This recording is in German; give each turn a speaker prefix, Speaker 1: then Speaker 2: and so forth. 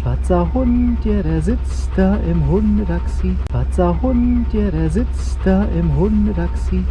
Speaker 1: Schwarzer Hund, ja, der sitzt da im Hundetaxi. Schwarzer Hund, ja, der sitzt da im Hundetaxi.